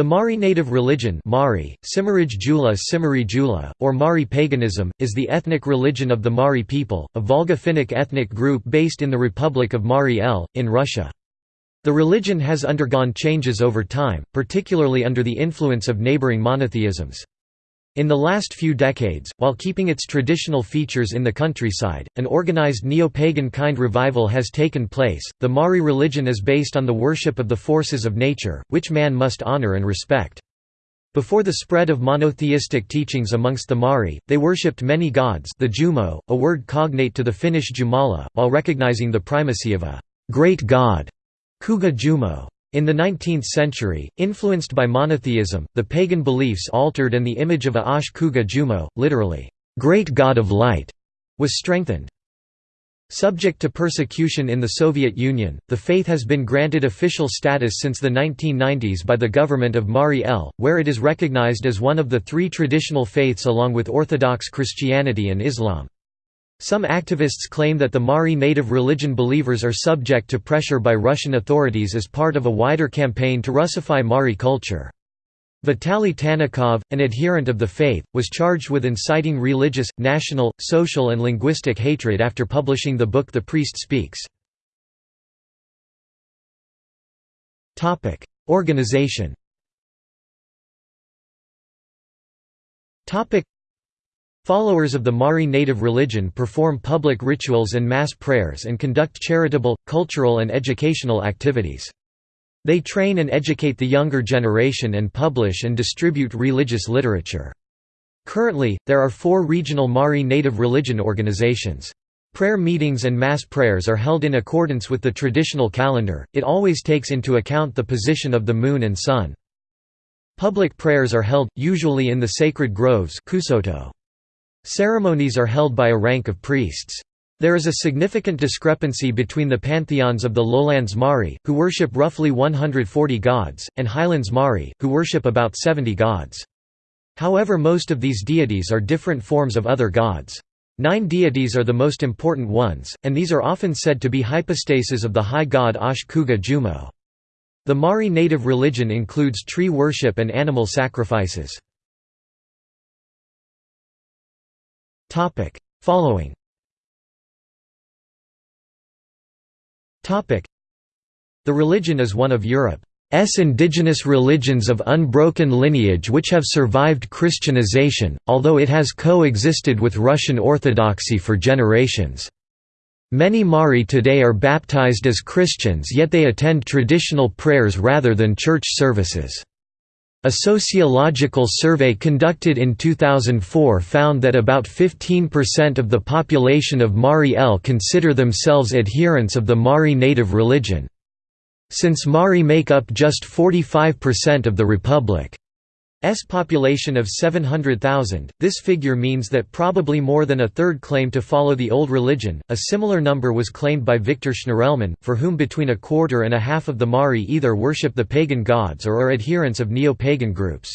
The Mari native religion Mari, Simarij Jula Jula, or Mari paganism, is the ethnic religion of the Mari people, a Volga-Finnic ethnic group based in the Republic of Mari El, in Russia. The religion has undergone changes over time, particularly under the influence of neighboring monotheisms. In the last few decades, while keeping its traditional features in the countryside, an organized neo-pagan kind revival has taken place. The Mari religion is based on the worship of the forces of nature, which man must honor and respect. Before the spread of monotheistic teachings amongst the Mari, they worshipped many gods the Jumo, a word cognate to the Finnish Jumala, while recognizing the primacy of a great god, Kuga Jumo. In the 19th century, influenced by monotheism, the pagan beliefs altered and the image of Ash Kuga Jumo, literally, great god of light, was strengthened. Subject to persecution in the Soviet Union, the faith has been granted official status since the 1990s by the government of Mari El, where it is recognized as one of the three traditional faiths along with Orthodox Christianity and Islam. Some activists claim that the Mari native religion believers are subject to pressure by Russian authorities as part of a wider campaign to Russify Mari culture. Vitaly Tanakov, an adherent of the faith, was charged with inciting religious, national, social and linguistic hatred after publishing the book The Priest Speaks. Organization Followers of the Mari native religion perform public rituals and mass prayers and conduct charitable, cultural and educational activities. They train and educate the younger generation and publish and distribute religious literature. Currently, there are four regional Mari native religion organizations. Prayer meetings and mass prayers are held in accordance with the traditional calendar, it always takes into account the position of the moon and sun. Public prayers are held, usually in the sacred groves kusoto. Ceremonies are held by a rank of priests. There is a significant discrepancy between the pantheons of the lowlands Mari, who worship roughly 140 gods, and highlands Mari, who worship about 70 gods. However most of these deities are different forms of other gods. Nine deities are the most important ones, and these are often said to be hypostases of the high god Ash Kuga Jumo. The Mari native religion includes tree worship and animal sacrifices. Topic Following Topic The religion is one of Europe's indigenous religions of unbroken lineage which have survived Christianization, although it has coexisted with Russian Orthodoxy for generations. Many Mari today are baptized as Christians yet they attend traditional prayers rather than church services. A sociological survey conducted in 2004 found that about 15% of the population of Mari El consider themselves adherents of the Mari native religion. Since Mari make up just 45% of the republic. S population of 700,000. This figure means that probably more than a third claim to follow the old religion. A similar number was claimed by Victor Schnirelmann, for whom between a quarter and a half of the Mari either worship the pagan gods or are adherents of neo-pagan groups.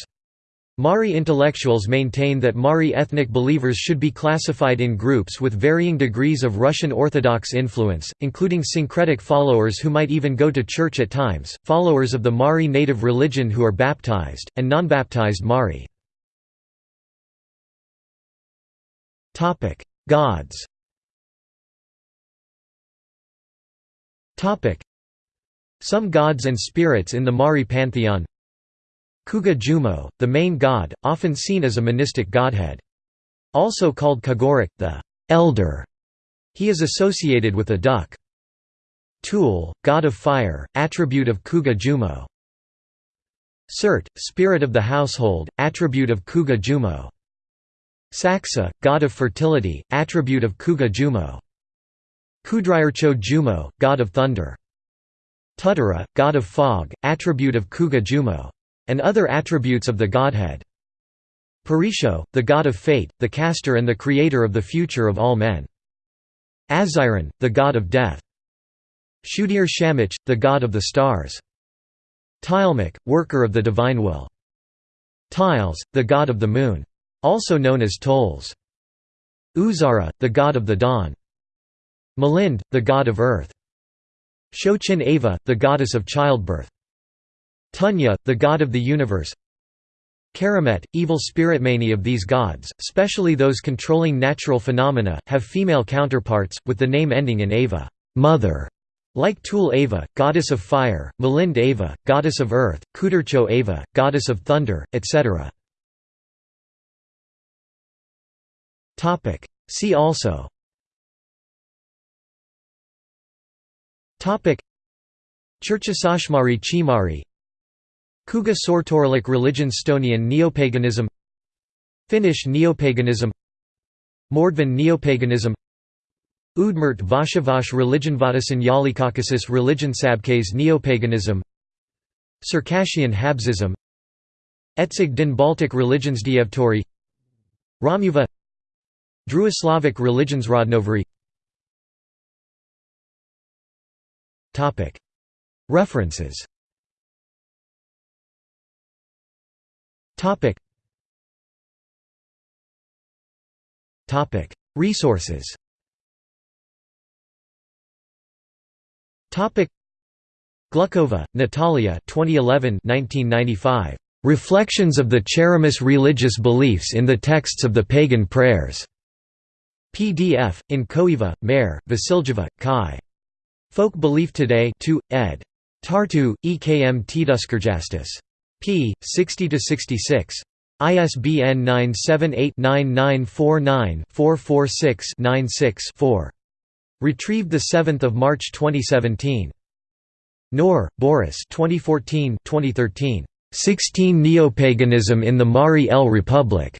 Mari intellectuals maintain that Mari ethnic believers should be classified in groups with varying degrees of Russian Orthodox influence, including syncretic followers who might even go to church at times, followers of the Mari native religion who are baptized, and non-baptized Mari. Gods Some gods and spirits in the Mari pantheon Kuga Jumo, the main god, often seen as a monistic godhead. Also called Kagorik, the elder. He is associated with a duck. Tul, god of fire, attribute of Kuga Jumo. Surt, spirit of the household, attribute of Kuga Jumo. Saksa, god of fertility, attribute of Kuga Jumo. Kudryarcho Jumo, god of thunder. Tutara, god of fog, attribute of Kuga Jumo and other attributes of the godhead. Parisho, the god of fate, the caster and the creator of the future of all men. Aziron, the god of death. Shudir Shamich, the god of the stars. Tilemak, worker of the divine will. Tiles, the god of the moon. Also known as Tolls. Uzara, the god of the dawn. Malind, the god of earth. Shochin Ava, the goddess of childbirth. Tunya, the god of the universe. Karamet, evil spirit many of these gods, especially those controlling natural phenomena, have female counterparts, with the name ending in Ava. Mother", like Tul Ava, goddess of fire, Malind Ava, goddess of earth, Kuturcho Ava, goddess of thunder, etc. See also. Churchasashmari Chimari Kuga Sortoralik religion Stonian neopaganism. Finnish neopaganism. Mordvin neopaganism. Udmurt Vashavash religion Vadasan Yalikaukasus religion Sabkes neopaganism. Circassian Habzism. Etzig din Baltic religions Dievturi. Romuva Druislavic religions Rodnovery References Resources Glukhova, Natalia 2011 1995. Reflections of the Cheremis Religious Beliefs in the Texts of the Pagan Prayers. PDF, in Koeva, Mare, Vasiljeva, Kai. Folk Belief Today 2, ed. Tartu, EKM Teaduskirjastus. P. 60–66. ISBN 978-9949-446-96-4. Retrieved 7 March 2017. Noor, Boris 2014-2013. 16 Neopaganism in the Mari El Republic.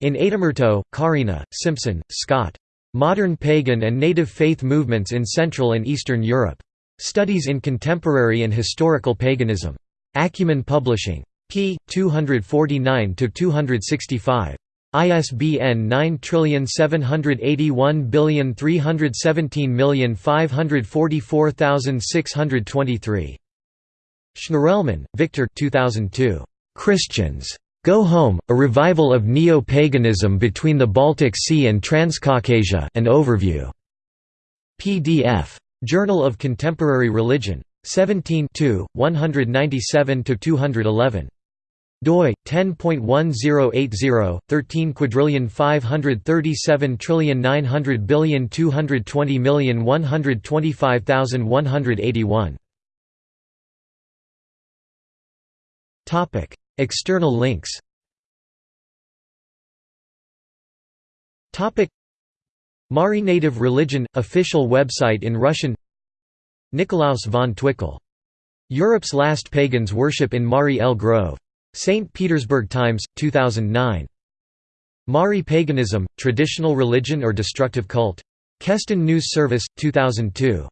In Adalmerto, Karina, Simpson, Scott. Modern Pagan and Native Faith Movements in Central and Eastern Europe. Studies in Contemporary and Historical Paganism. Acumen Publishing. p. 249–265. ISBN 9781317544623. Schnirelman, Victor 2002. Christians. Go Home, A Revival of Neo-Paganism Between the Baltic Sea and Transcaucasia an overview. PDF. Journal of Contemporary Religion. 17 197–211 doi 10.1080 13 quadrillion 537 trillion 900 billion 220 million 125181 topic external links. Topic Mari Native Religion official website in Russian Nikolaus von Twickel Europe's Last Pagans Worship in Mari El Grove St. Petersburg Times, 2009. Mari Paganism, Traditional Religion or Destructive Cult? Keston News Service, 2002.